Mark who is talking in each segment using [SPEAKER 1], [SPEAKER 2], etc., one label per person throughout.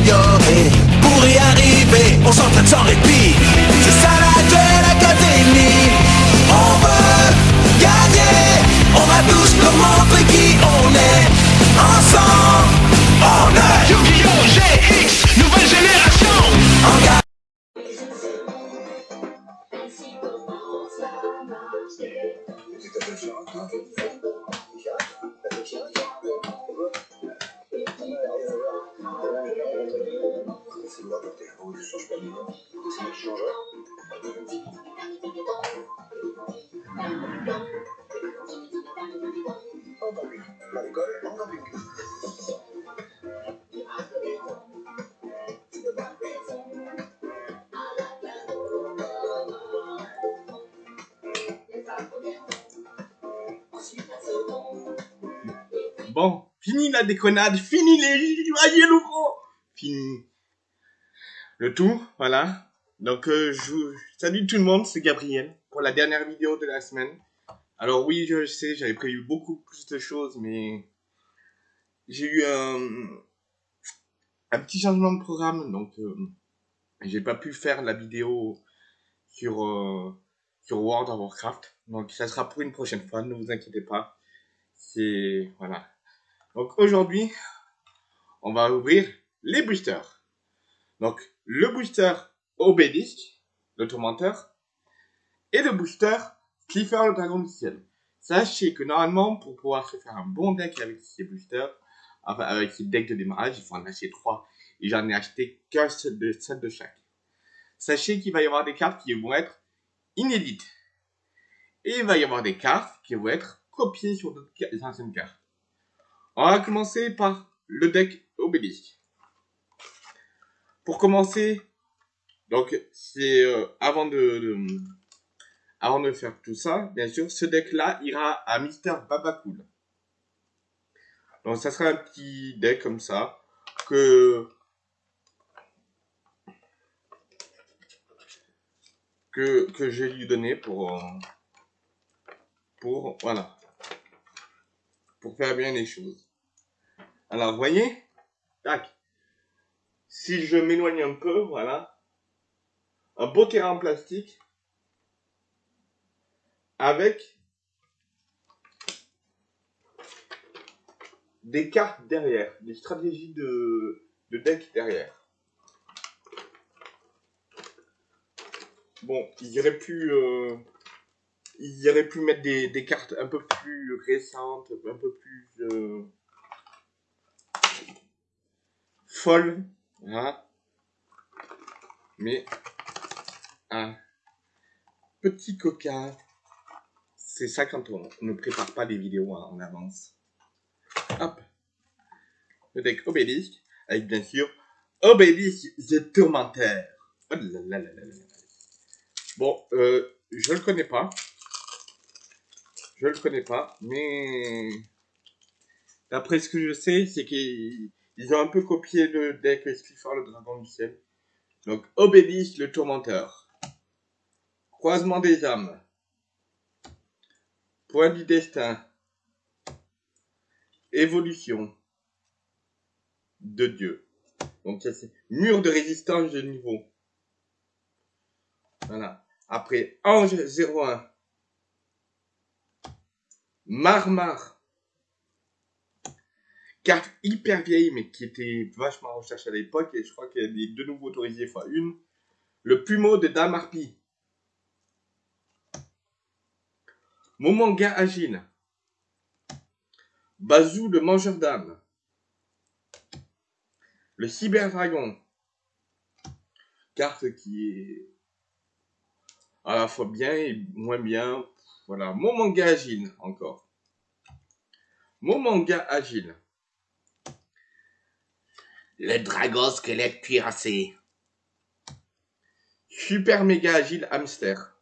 [SPEAKER 1] s'améliorer. Pour y arriver, on s'entraîne sans répit. C'est ça la Duel Academy. On veut gagner. On va tous leur montrer qui on est. Ensemble, on est
[SPEAKER 2] Yu-Gi-Oh! GX, nouvelle génération
[SPEAKER 1] en gagne.
[SPEAKER 3] Bon, fini la déconnade, fini les joyeux nouveaux, fini le tout, voilà. Donc, euh, je salue tout le monde, c'est Gabriel pour la dernière vidéo de la semaine. Alors oui, je sais, j'avais prévu beaucoup plus de choses, mais j'ai eu un, un petit changement de programme, donc euh, j'ai pas pu faire la vidéo sur euh, sur World of Warcraft. Donc ça sera pour une prochaine fois, ne vous inquiétez pas. C'est voilà. Donc aujourd'hui, on va ouvrir les boosters. Donc le booster Obélisque, le tourmenteur, et le booster Clifford le dragon du ciel. Sachez que normalement, pour pouvoir se faire un bon deck avec ces boosters, enfin avec ces decks de démarrage, il faut en acheter 3. Et j'en ai acheté qu'un seul de, seul de chaque. Sachez qu'il va y avoir des cartes qui vont être inédites. Et il va y avoir des cartes qui vont être copiées sur d'autres anciennes cartes. On va commencer par le deck Obélisque. Pour commencer, donc c'est euh, avant de, avant de faire tout ça, bien sûr, ce deck-là ira à Mister Babacool. Donc ça sera un petit deck comme ça que que que je vais lui donner pour euh, pour voilà pour faire bien les choses. Alors, voyez? Tac. Si je m'éloigne un peu, voilà. Un beau terrain en plastique. Avec des cartes derrière. Des stratégies de, de deck derrière. Bon, il aurait pu... euh, il aurait pu mettre des, des cartes un peu plus récentes, un peu plus euh, folles, voilà. Mais un petit coquin, c'est ça quand on ne prépare pas les vidéos en avance. Hop, le deck Obélisque, avec bien sûr Obélisque The Tourmenteur. Oh là là là là là. Bon, euh, je le connais pas. Je le connais pas, mais d'après ce que je sais, c'est qu'ils ils ont un peu copié le deck Clifford le dragon du ciel. Donc Obélisque le tourmenteur. Croisement des âmes. Point du destin. Évolution de Dieu. Donc ça c'est mur de résistance de niveau. Voilà. Après Ange 01. Marmar. Carte hyper vieille, mais qui était vachement recherchée à l'époque, et je crois qu'elle est de nouveau autorisée fois une. Le plumeau de Dame Harpie. Momanga Agile. Bazou le mangeur d'âme. Le cyberdragon. Carte qui est à la fois bien et moins bien. Voilà, mon manga agile encore. Mon manga agile.
[SPEAKER 4] Le dragon squelette cuirassé.
[SPEAKER 3] Super méga agile hamster.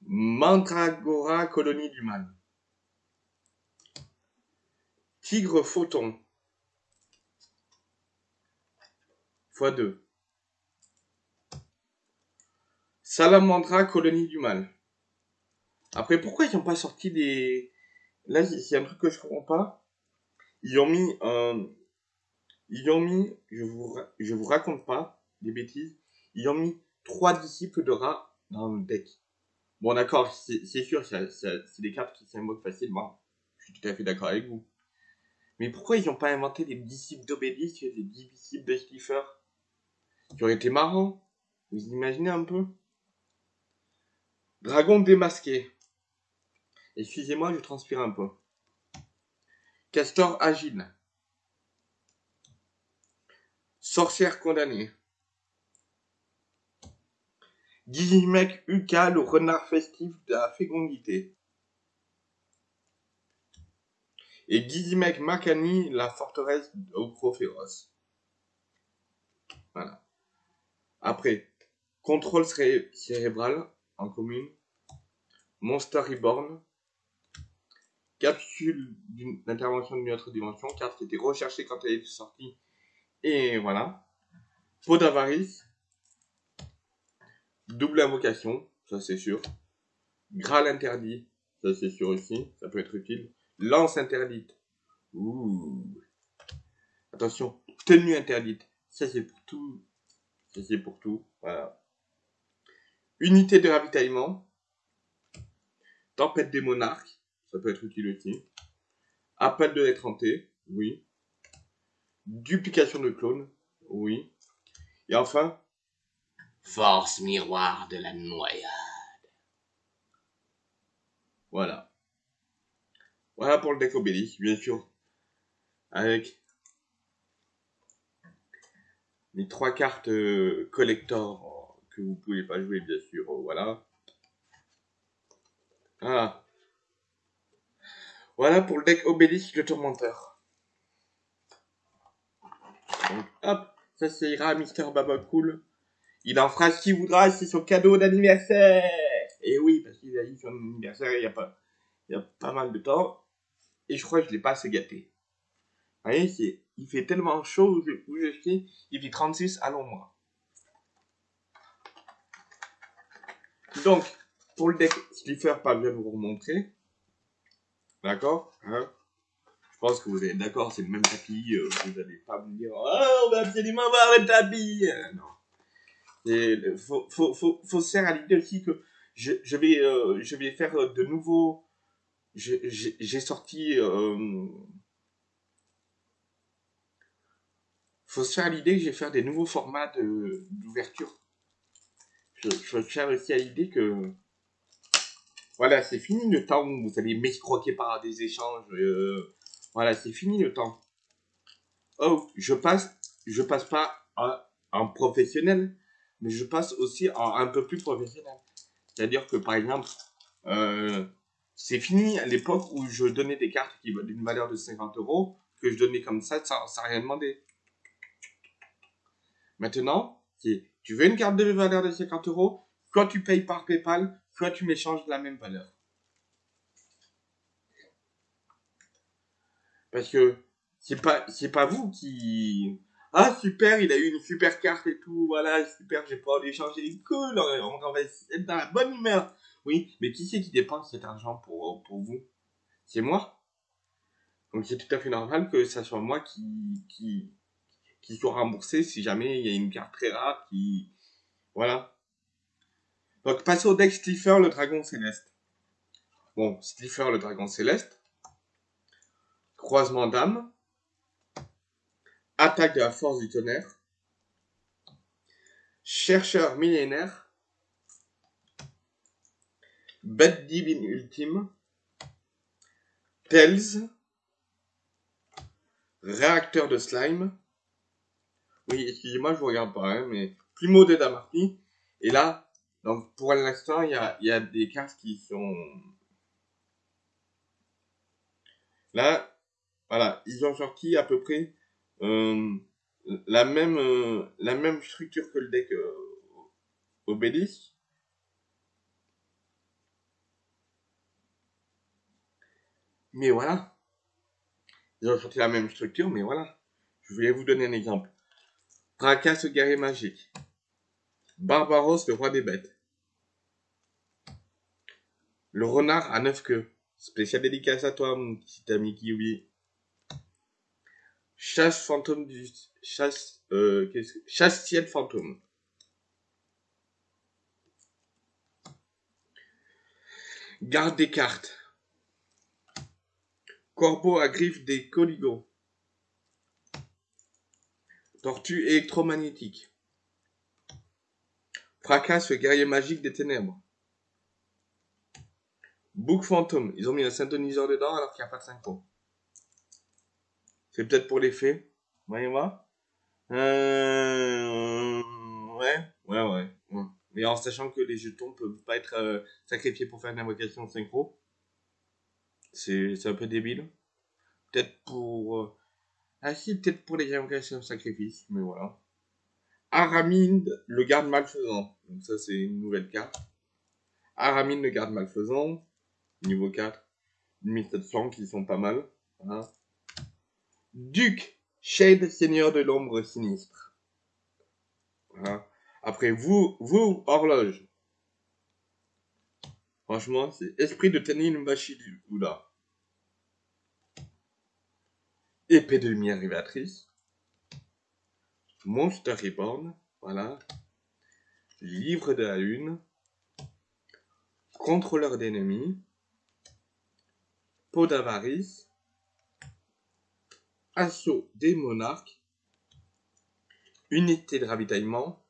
[SPEAKER 3] Mandragora colonie du mal. Tigre photon. x2. Salamandra colonie du mal. Après, pourquoi ils n'ont pas sorti des... Là, c'est un truc que je comprends pas. Ils ont mis un, Ils ont mis, je vous, je vous raconte pas des bêtises, ils ont mis trois disciples de rat dans le deck. Bon, d'accord, c'est sûr, c'est des cartes qui s'invoquent facilement. Je suis tout à fait d'accord avec vous. Mais pourquoi ils n'ont pas inventé des disciples d'Obélisque, des disciples de Stiffer? Qui aurait été marrant. Vous imaginez un peu? Dragon démasqué. Excusez-moi, je transpire un peu. Castor agile. Sorcière condamnée. Gizimec Uka, le renard festif de la fécondité. Et Gizimec Makani, la forteresse au féroce. Voilà. Après, contrôle céré- cérébral en commune. Monster Reborn. Capsule d'une- d'intervention d'une autre dimension. Carte qui était recherchée quand elle est sortie. Et voilà. Peau d'avarice. Double invocation, ça c'est sûr. Graal interdit, ça c'est sûr aussi, ça peut être utile. Lance interdite. Attention, tenue interdite, ça c'est pour tout. Ça c'est pour tout, voilà. Unité de ravitaillement. Tempête des monarques, ça peut être utile aussi. Appel de l'étranté, oui. Duplication de clones, oui. Et enfin,
[SPEAKER 4] Force miroir de la noyade.
[SPEAKER 3] Voilà. Voilà pour le deck Obélisque, bien sûr. Avec les trois cartes euh, collector que vous pouvez pas jouer, bien sûr. euh, Voilà. Voilà. Voilà pour le deck Obélisque le tourmenteur. Donc, hop, ça ça ira Mister Baba Cool. Il en fera ce qu'il voudra, c'est son cadeau d'anniversaire. Et oui, parce qu'il a eu son anniversaire il y a pas, mal de temps. Et je crois que je l'ai pas assez gâté. Vous voyez, il fait tellement chaud où je, où je suis, il fait 36 à l'ombre. Donc, pour le deck Slipper, pas bien vous remontrer. D'accord hein Je pense que vous êtes d'accord, c'est le même tapis. euh, vous n'allez pas me dire, oh, on va absolument voir le tapis. Euh, non. Et le- faut, se faire à l'idée aussi que je, vais, euh, faire euh, de nouveaux. je- J'ai sorti. Euh, faut se faire à l'idée que je vais faire des nouveaux formats d'ouverture. Je, je aussi à l'idée que. Voilà, c'est fini le temps où vous allez m'escroquer par des échanges. euh, voilà, c'est fini le temps. Oh, je passe, je passe pas en, professionnel, mais je passe aussi en un peu plus professionnel. C'est-à-dire que par exemple, euh, c'est fini à l'époque où je donnais des cartes qui valaient une valeur de 50 euros, que je donnais comme ça sans, sans rien demander. Maintenant, tu veux une carte de valeur de 50 euros, soit tu payes par PayPal, soit tu m'échanges la même valeur. Parce que c'est pas c'est pas vous qui ah super il a eu une super carte et tout voilà super j'ai pas l'échanger cool on, on va être dans la bonne humeur. Oui mais qui c'est qui dépense cet argent pour pour vous? C'est moi? Donc c'est tout à fait normal que ça soit moi qui qui qui soit remboursé si jamais il y a une carte très rare qui voilà donc passez au deck Stiffer le dragon céleste bon Stiffer le dragon céleste croisement d'âme Attaque de la force du tonnerre. Chercheur millénaire. Bête divine ultime. Tails. Réacteur de slime. Oui, excusez-moi, je vous regarde pas, hein, mais Plumeau de Damarty. Et là, donc pour l'instant, il y a, des cartes qui sont... Là, voilà, ils ont sorti à peu près euh, la même euh, la même structure que le deck euh, Obélisque. Mais voilà. Ils ont sorti la même structure, mais voilà. Je voulais vous donner un exemple. Tracas, le guerrier magique. Barbaros, le roi des bêtes. Le renard à neuf queues. Spécial dédicace à toi, mon petit ami Kiwi. Chasse fantôme du... Chasse... Euh. Chasse ciel fantôme. Garde des cartes. Corbeau à griffes des coligots. Tortue électromagnétique. Fracasse le guerrier magique des ténèbres. Bouc fantôme. Ils ont mis un synthoniseur dedans alors qu'il n'y a pas de synchro. C'est peut-être pour l'effet. Voyez moi euh... Ouais, ouais, ouais. Mais en sachant que les jetons peuvent pas être euh, sacrifiés pour faire une invocation synchro. C'est c'est un peu débile. Peut-être pour... euh, Ah si, peut-être pour les invocations de sacrifice, mais voilà. Aramide, le garde malfaisant. Donc ça, c'est une nouvelle carte. Aramide, le garde malfaisant. Niveau 4. 1700 qui sont pas mal. Duc, Shade, seigneur de l'ombre sinistre. Après, vous, vous, horloge. Franchement, c'est esprit de Tanin Bashi Épée de lumière révélatrice. Monster Reborn, voilà. Livre de la lune. Contrôleur d'ennemis. Peau d'avarice. Assaut des monarques. Unité de ravitaillement.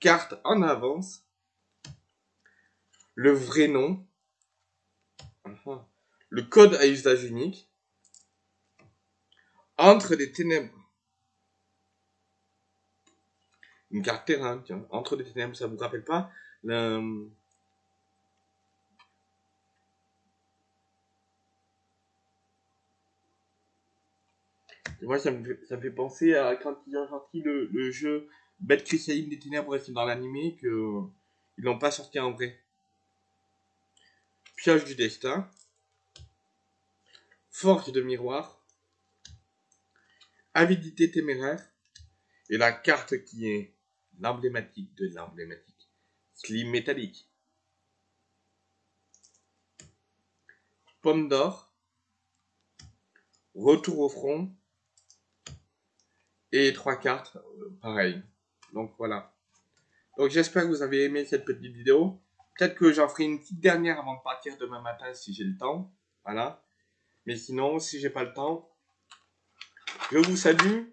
[SPEAKER 3] Carte en avance. Le vrai nom. Le code à usage unique. Entre les ténèbres. Une carte terrain, tiens. Entre les ténèbres, ça vous rappelle pas. Et Moi, ça me, fait, penser à quand ils ont sorti le, jeu Bête Cristalline des Ténèbres, c'est dans l'animé que ils l'ont pas sorti en vrai. Pioche du destin. Forge de miroir. Avidité téméraire. Et la carte qui est l'emblématique de l'emblématique. Slim métallique. Pomme d'or. Retour au front. Et trois cartes, euh, pareil. Donc voilà. Donc j'espère que vous avez aimé cette petite vidéo. Peut-être que j'en ferai une petite dernière avant de partir demain matin si j'ai le temps. Voilà. Mais sinon, si j'ai pas le temps, je vous salue.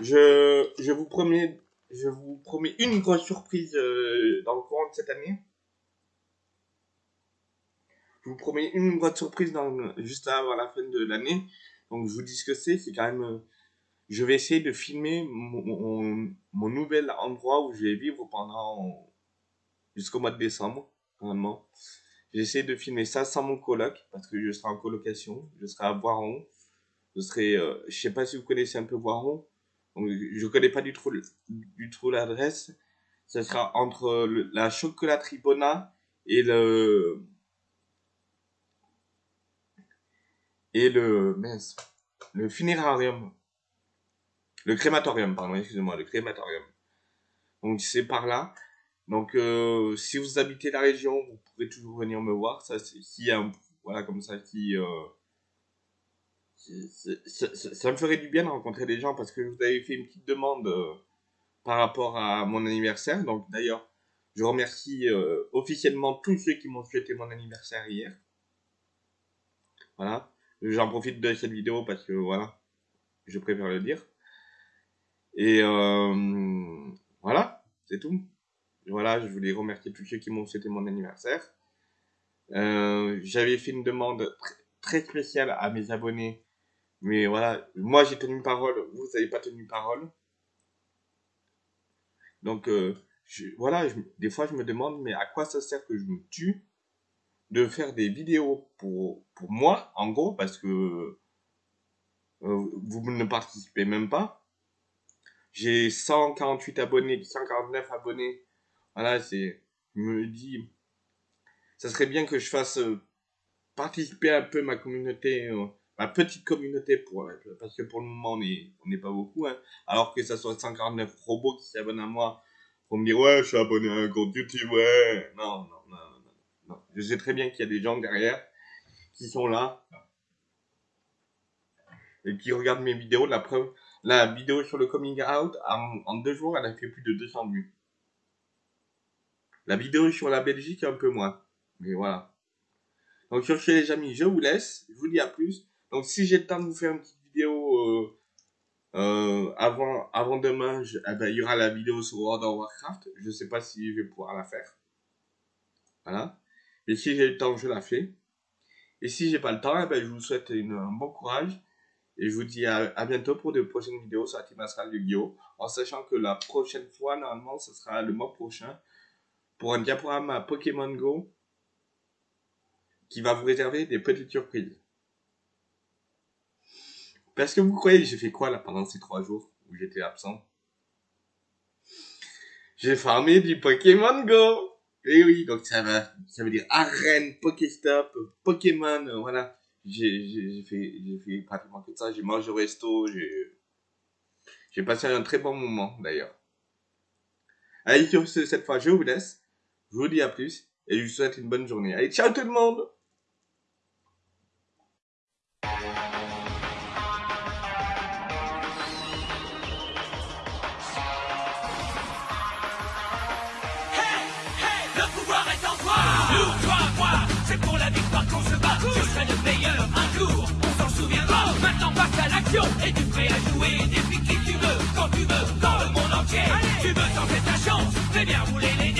[SPEAKER 3] Je, je vous promets, je vous promets une grosse surprise euh, dans le courant de cette année. Je vous promets une grosse surprise dans, juste avant la fin de l'année. Donc je vous dis ce que c'est. C'est quand même euh, je vais essayer de filmer mon, mon, nouvel endroit où je vais vivre pendant jusqu'au mois de décembre, vraiment. J'essaie de filmer ça sans mon coloc, parce que je serai en colocation, je serai à Voiron. Je serai, euh, je sais pas si vous connaissez un peu Voiron, je connais pas du tout, du tout l'adresse. Ça sera entre la chocolaterie Bona et le, et le, mince, le funérarium. Le crématorium, pardon, excusez-moi, le crématorium. Donc c'est par là. Donc euh, si vous habitez la région, vous pourrez toujours venir me voir. Ça, c'est y a voilà comme ça, qui, euh, ça, me ferait du bien de rencontrer des gens parce que vous avez fait une petite demande euh, par rapport à mon anniversaire. Donc d'ailleurs, je remercie euh, officiellement tous ceux qui m'ont souhaité mon anniversaire hier. Voilà. J'en profite de cette vidéo parce que voilà, je préfère le dire. Et euh, voilà, c'est tout. Voilà, je voulais remercier tous ceux qui m'ont souhaité mon anniversaire. Euh, J'avais fait une demande tr- très spéciale à mes abonnés, mais voilà, moi j'ai tenu parole, vous n'avez pas tenu parole. Donc euh, voilà, des fois je me demande, mais à quoi ça sert que je me tue de faire des vidéos pour, moi, en gros, parce que euh, vous ne participez même pas. J'ai 148 abonnés, 149 abonnés. Voilà, c'est, je me dis, ça serait bien que je fasse euh, participer un peu ma communauté, ma petite communauté, pour, parce que pour le moment on est, on n'est pas beaucoup, hein. Alors que ça soit 149 robots qui s'abonnent à moi pour me dire, ouais, je suis abonné à un compte YouTube, ouais. Non, non, non, non, non. Je sais très bien qu'il y a des gens derrière qui sont là et qui regarde mes vidéos, la preuve, la vidéo sur le coming out, en, deux jours, elle a fait plus de 200 vues. La vidéo sur la Belgique, un peu moins. Mais voilà. Donc sur ce les amis, je vous laisse. Je vous dis à plus. Donc si j'ai le temps de vous faire une petite vidéo euh, euh, avant, avant demain, eh ben, il y aura la vidéo sur World of Warcraft. Je sais pas si je vais pouvoir la faire. Voilà. Et si j'ai le temps, je la fais. Et si j'ai pas le temps, eh ben, je vous souhaite un bon courage. Et je vous dis à, bientôt pour de prochaines vidéos sur la Team Astral de Guillaume. En sachant que la prochaine fois, normalement, ce sera le mois prochain. Pour un diaporama Pokémon Go. Qui va vous réserver des petites surprises. Parce que vous croyez j'ai fait quoi là pendant ces trois jours où j'étais absent? J'ai farmé du Pokémon Go Et oui, donc ça, va, ça veut dire arène, Pokéstop, Pokémon, euh, voilà. J'ai fait, fait pratiquement que ça. J'ai mangé au resto, j'ai j'ai passé un très bon moment d'ailleurs. Allez, sur ce, cette fois, je vous laisse. Je vous dis à plus et je vous souhaite une bonne journée. Allez, ciao tout le monde
[SPEAKER 2] Et tu prêt à jouer depuis qui tu veux, quand tu veux, dans le monde entier. Tu veux tenter ta chance, fais bien rouler les